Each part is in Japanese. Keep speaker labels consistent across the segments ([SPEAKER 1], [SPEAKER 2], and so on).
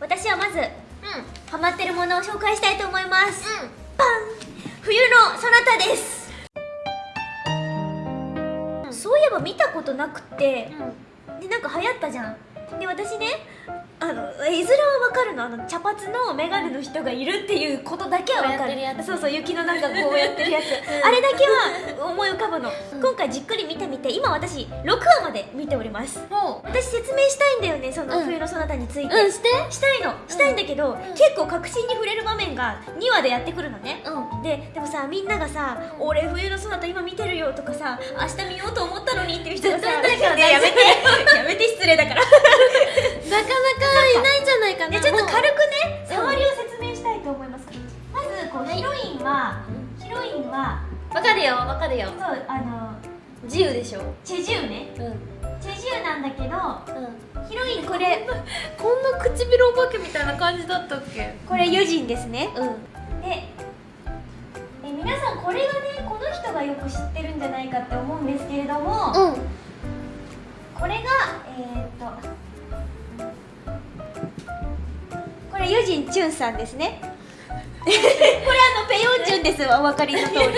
[SPEAKER 1] 私はまず
[SPEAKER 2] うん。
[SPEAKER 1] ハマってるものを紹介したいと思います、
[SPEAKER 2] う
[SPEAKER 1] パン！冬のそなたです、そういえば見たことなくて。
[SPEAKER 2] ん。
[SPEAKER 1] でなんか流行ったじゃん。で私ねあの絵面はわかるの？あの茶髪の眼鏡の人がいるっていうことだけはわか
[SPEAKER 2] る。
[SPEAKER 1] そうそう雪の中こうやってるやつ、
[SPEAKER 2] うん。
[SPEAKER 1] あれだけは思い浮かぶの、
[SPEAKER 2] うん。
[SPEAKER 1] 今回じっくり見てみて今私6話まで見ております。
[SPEAKER 2] も
[SPEAKER 1] 私説明したいんだよねその
[SPEAKER 2] うん。
[SPEAKER 1] 冬のそなたについて、
[SPEAKER 2] ううんして。
[SPEAKER 1] したいの。したいんだけど、結構確信に触れる場面が2話でやってくるのね。
[SPEAKER 2] うん。
[SPEAKER 1] ででもさみんながさ「俺冬のそなた今見てるよ」とかさ「明日見ようと思ったのに」っていう人がさやめて。やめて失礼だから。
[SPEAKER 2] なかなかいないんじゃないかなわかるよ。
[SPEAKER 1] そうあの
[SPEAKER 2] 自由でしょ？
[SPEAKER 1] チェジュね。
[SPEAKER 2] うん。うん
[SPEAKER 1] チェジュなんだけどヒロインこれ。
[SPEAKER 2] こんな唇お化けみたいな感じだったっけ？
[SPEAKER 1] これユジンですね。
[SPEAKER 2] うん。
[SPEAKER 1] でえ皆さんこれがねこの人がよく知ってるんじゃないかって思うんですけれども、
[SPEAKER 2] うん。
[SPEAKER 1] これがえー、っとこれユジンチュンさんですねこれあのペヨンジュンですお分かりの通り。メ
[SPEAKER 2] メ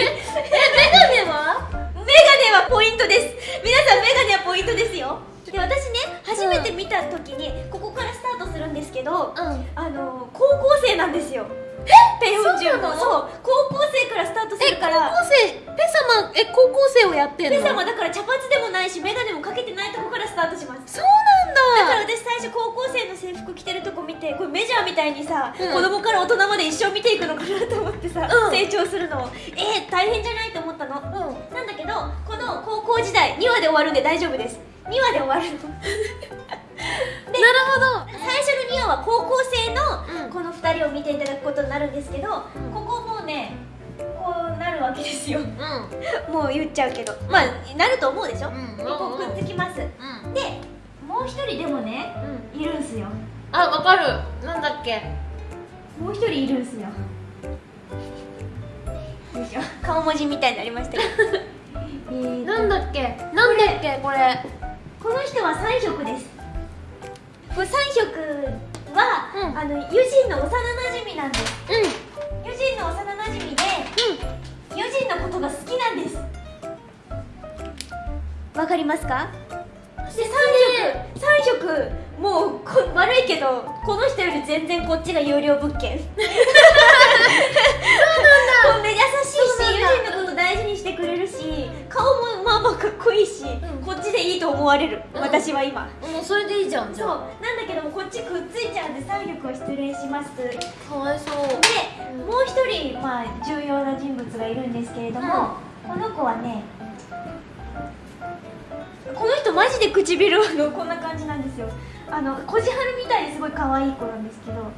[SPEAKER 2] ガネは？
[SPEAKER 1] ガネはポイントです。皆さんメガネはポイントですよ。で私ね初めて見た時にここからスタートするんですけど、
[SPEAKER 2] うん。
[SPEAKER 1] あの高校生なんですよ。え？ペヨンジュン
[SPEAKER 2] の
[SPEAKER 1] そうから。
[SPEAKER 2] 高校生ペ様え高校生をやってんの？
[SPEAKER 1] ペ様だから茶髪でもないしメガネもかけてないとこからスタートします。
[SPEAKER 2] そうなん
[SPEAKER 1] だ。から
[SPEAKER 2] だ
[SPEAKER 1] 私最初高校生の制服着てるとこ見てこれメジャーみたいにさ、
[SPEAKER 2] うん。
[SPEAKER 1] 子供から大人まで一生見ていくのかなと思ってさ、
[SPEAKER 2] うん。
[SPEAKER 1] 成長するのを。えー、大変じゃないと思ったの？
[SPEAKER 2] うん。
[SPEAKER 1] なんだけどこの高校時代2話で終わるんで大丈夫です。2話で終わるの。で
[SPEAKER 2] なるほど。
[SPEAKER 1] 最初の2話は高校生の
[SPEAKER 2] うん。
[SPEAKER 1] この2人を見ていただくことになるんですけど、
[SPEAKER 2] ん。
[SPEAKER 1] ここもうねわけですよ。
[SPEAKER 2] うん。
[SPEAKER 1] もう言っちゃうけど。まあなると思うでしょ、
[SPEAKER 2] うん。
[SPEAKER 1] うくっつきます。
[SPEAKER 2] うん
[SPEAKER 1] でもう一人でもね
[SPEAKER 2] うん。
[SPEAKER 1] いるんすよ。
[SPEAKER 2] あわかる。なんだっけ？
[SPEAKER 1] もう一人いるんすよ。よいしょ？顔文字みたいになりましたけど。
[SPEAKER 2] なんだっけ？なんだっけこれ？
[SPEAKER 1] この人は三色です。これ三色は、
[SPEAKER 2] うん。
[SPEAKER 1] あのユジンの幼なじみなんです。
[SPEAKER 2] う
[SPEAKER 1] ユジンの幼なじみことが好きなんです。わかりますか？で三色。三色。もうこ悪いけどこの人より全然こっちが有料物件。そうなんだ。優しいし
[SPEAKER 2] そうなんだ
[SPEAKER 1] ユわれる、
[SPEAKER 2] うん。
[SPEAKER 1] 私は今。
[SPEAKER 2] んもうそれでいいじゃんじ
[SPEAKER 1] そう。
[SPEAKER 2] ゃ
[SPEAKER 1] なんだけどもこっちくっついちゃうんで三色を失礼します
[SPEAKER 2] かわいそう。
[SPEAKER 1] もう一人、まあ、重要な人物がいるんですけれども、この子はねこの人マジで唇のこんな感じなんですよ。あのこじはるみたいにすごい可愛い子なんですけど
[SPEAKER 2] うん。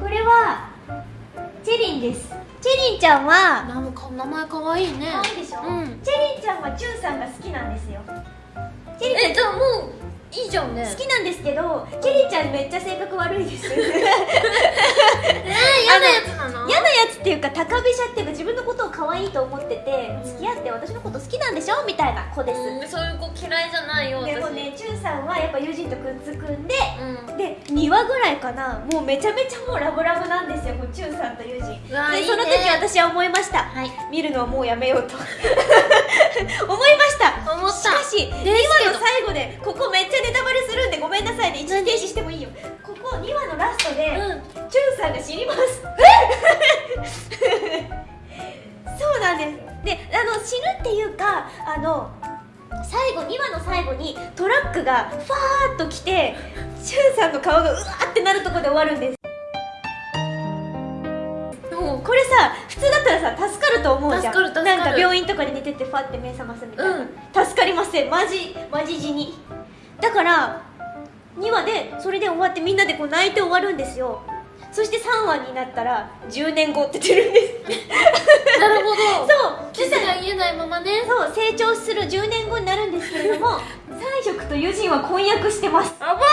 [SPEAKER 1] これはチェリンです。チェリンちゃんは
[SPEAKER 2] 名前かわいいね。
[SPEAKER 1] 可愛いでしょ、
[SPEAKER 2] うん。
[SPEAKER 1] チェリンちゃんはチュンさんが好きなんですよ。チェリンちゃん。
[SPEAKER 2] えじゃあもういいじゃんね。
[SPEAKER 1] 好きなんですけどチェリンちゃんめっちゃ性格悪いです
[SPEAKER 2] えー、嫌なやつなの？
[SPEAKER 1] 嫌なやつっていうか高飛車っていうか自分のことを可愛いと思ってて付き合って私のこと好きなんでしょ？みたいな子です、
[SPEAKER 2] うん。そういう子嫌いじゃないよ私
[SPEAKER 1] でもねチュンさんはやっぱ友人とくっつくんで。
[SPEAKER 2] うん。
[SPEAKER 1] で2話ぐらいかな。もうめちゃめちゃもうラブラブなんですよこうチュンさんと友人。でその時私は思いました。
[SPEAKER 2] はい。
[SPEAKER 1] 見るのはもうやめようとあの最後2話の最後にトラックがファーッと来てチュンさんの顔がうわーってなるところで終わるんです。もうこれさ普通だったらさ助かると思うじゃん。なんか病院とかで寝ててファって目覚ますみたいな、
[SPEAKER 2] うん。
[SPEAKER 1] 助かりません。マジマジ死に。だから2話でそれで終わってみんなでこう泣いて終わるんですよそして3話になったら10年後って出るんです。
[SPEAKER 2] なるほど。
[SPEAKER 1] そう。
[SPEAKER 2] 傷が癒えないままね。
[SPEAKER 1] そう。成長する10年後になるんですけれども 三色とユジンは婚約してます。
[SPEAKER 2] あばー。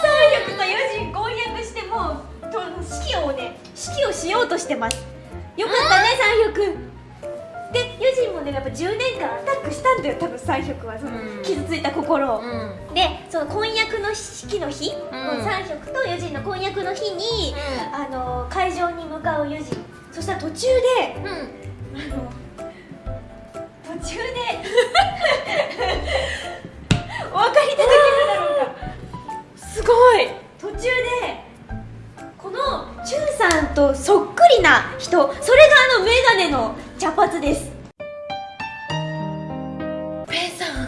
[SPEAKER 1] 三色とユジン婚約してもうと式をね式をしようとしてます。よかったね三色ねやっぱ10年間アタックしたんだよ多分三色は。その、傷ついた心を、
[SPEAKER 2] うん。
[SPEAKER 1] でその婚約の式の日、
[SPEAKER 2] ん。
[SPEAKER 1] 三色とユジンの婚約の日に、あの会場に向かうユジンそしたら途中で
[SPEAKER 2] うん。
[SPEAKER 1] あの途中で お分かりいただけるだろうか。
[SPEAKER 2] すごい。
[SPEAKER 1] 途中でこのチュンさんとそっくりな人。それがあのメガネの茶髪です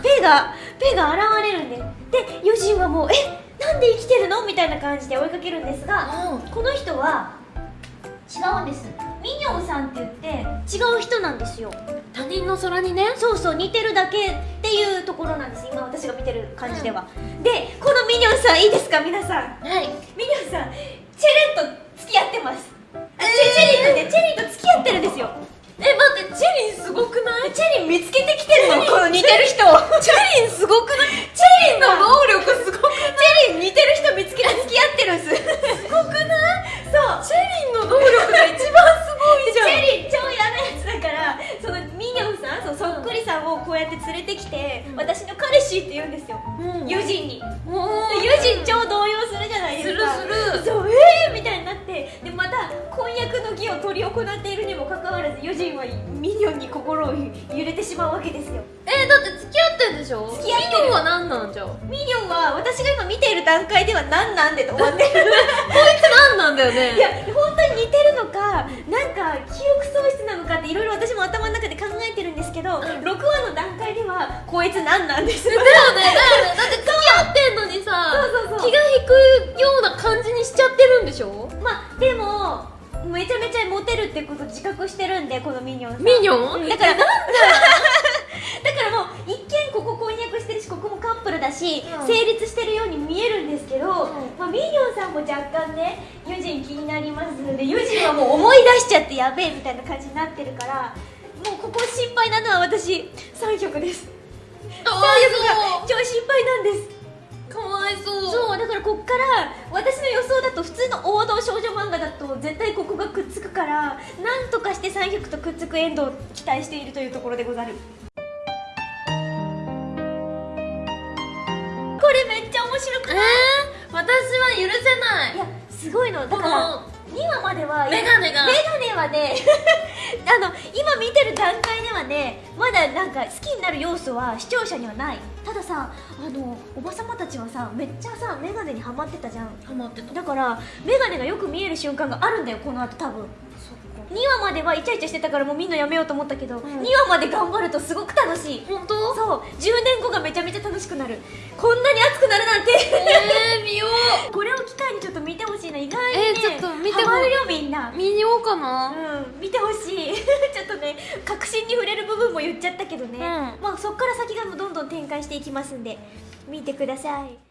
[SPEAKER 2] ペ
[SPEAKER 1] がペイが現れるんで。すでユジンはもう「えなんで生きてるの?」みたいな感じで追いかけるんですがこの人は違うんです。ミニョンさんって言って違う人なんですよ。
[SPEAKER 2] 他人の空にね。
[SPEAKER 1] そうそう似てるだけっていうところなんです。今私が見てる感じでは、でこのミニョンさんいいですか？皆さん。
[SPEAKER 2] はい。
[SPEAKER 1] ミニョンさんチェレンと付き合ってます、あチェチェリンとねチェリンと付き合ってるんですよ
[SPEAKER 2] え待ってチェリンすごくない？
[SPEAKER 1] チェリン見つけてきてるの？この似てる人。
[SPEAKER 2] チェリンすごくない？
[SPEAKER 1] チェリンの
[SPEAKER 2] 能力すごく
[SPEAKER 1] チェリン似てる人見つけて付き合ってるんです。すごくない？そう。
[SPEAKER 2] チェリンの
[SPEAKER 1] をこうやって連れてきて、
[SPEAKER 2] うん。
[SPEAKER 1] 私の彼氏って言うんですよ、
[SPEAKER 2] うん。
[SPEAKER 1] ユジンに。
[SPEAKER 2] おー
[SPEAKER 1] ユジン超動揺するじゃないですか。
[SPEAKER 2] するする。
[SPEAKER 1] そうえーみたいになって。でまた婚約の儀を執り行っているにもかかわらずユジンはミニョンに心を揺れてしまうわけですよ。
[SPEAKER 2] えだって付き合ってんでしょ？
[SPEAKER 1] 付き合ってる。
[SPEAKER 2] ミニョンは何なんじゃ？
[SPEAKER 1] ミニョンは私が今見ている段階では何なんでと終わってる。
[SPEAKER 2] いつ何なんだよね？
[SPEAKER 1] いや似てるのかなんか記憶喪失なのかっていろいろ私も頭の中で考えてるんですけど、
[SPEAKER 2] ん。
[SPEAKER 1] 6話の段階ではこいつ何なんです。
[SPEAKER 2] だよねだよね。だって付き合ってんのにさ気が引くような感じにしちゃってるんでしょ？
[SPEAKER 1] まあでもめちゃめちゃモテるってこと自覚してるんでこのミニョン
[SPEAKER 2] ミニョン？
[SPEAKER 1] だからだからもう一見ここ婚約してるしここもカップルだし、
[SPEAKER 2] うん。
[SPEAKER 1] 成立してるように見えるんですけど、
[SPEAKER 2] ん
[SPEAKER 1] まあ、ミニョンさんも若干ねユジン気になりますのでユジンはもう思い出しちゃってやべえみたいな感じになってるからもうここ心配なのは私3曲です。
[SPEAKER 2] かわい
[SPEAKER 1] 3曲が超心配なんです。
[SPEAKER 2] かわいそう。
[SPEAKER 1] そうだからこっから私の予想だと普通の王道少女漫画だと絶対ここがくっつくからなんとかして3曲とくっつくエンドを期待しているというところでござる白く
[SPEAKER 2] え
[SPEAKER 1] ない？
[SPEAKER 2] ー、私は許せない。
[SPEAKER 1] いやすごいの。だ
[SPEAKER 2] こ
[SPEAKER 1] から
[SPEAKER 2] の
[SPEAKER 1] 2話までは
[SPEAKER 2] メガネが。
[SPEAKER 1] メガネはね あの今見てる段階ではねまだなんか好きになる要素は視聴者にはない。たださあのおばさまたちはさめっちゃさメガネにハマってたじゃん。
[SPEAKER 2] ハマってた。
[SPEAKER 1] だからメガネがよく見える瞬間があるんだよこの後多分。2話まではイチャイチャしてたからもうみんなやめようと思ったけど、
[SPEAKER 2] ん。
[SPEAKER 1] 2話まで頑張るとすごく楽しい。
[SPEAKER 2] 本当？
[SPEAKER 1] そう。10年後がめちゃめちゃ楽しくなる。こんなに熱くなるなんて。
[SPEAKER 2] えー、見よ
[SPEAKER 1] これを機会にちょっと見てほしいな意外にね。
[SPEAKER 2] えーちょっと見てほ
[SPEAKER 1] ハマるよみんな。
[SPEAKER 2] う見ようかな。
[SPEAKER 1] うん。見てほしい。ちょっとね確信に触れる部分も言っちゃったけどね、
[SPEAKER 2] うん。
[SPEAKER 1] まあそっから先がどんどん展開していきますんで見てください